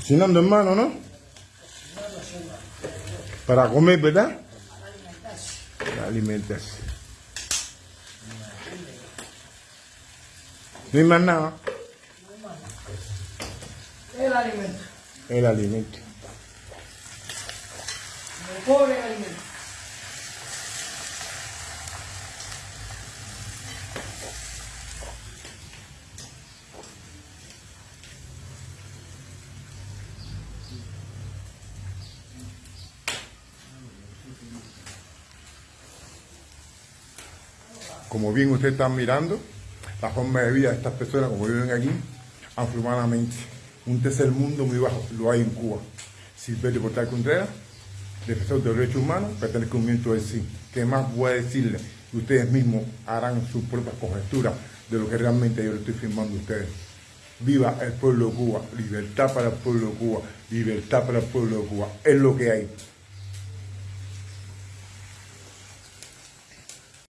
Cocinando, hermano, ¿no? Para comer, ¿verdad? Para alimentarse. No hay más nada. El alimento. El alimento. El alimento. Como bien ustedes están mirando, la forma de vida de estas personas, como viven aquí, afrohumanamente. Un tercer mundo muy bajo, lo hay en Cuba. Silverio Portal Contreras, defensor de los derechos humanos, movimiento del sí. ¿Qué más voy a decirle? Ustedes mismos harán sus propias conjeturas de lo que realmente yo le estoy firmando a ustedes. Viva el pueblo de Cuba, libertad para el pueblo de Cuba, libertad para el pueblo de Cuba. Es lo que hay.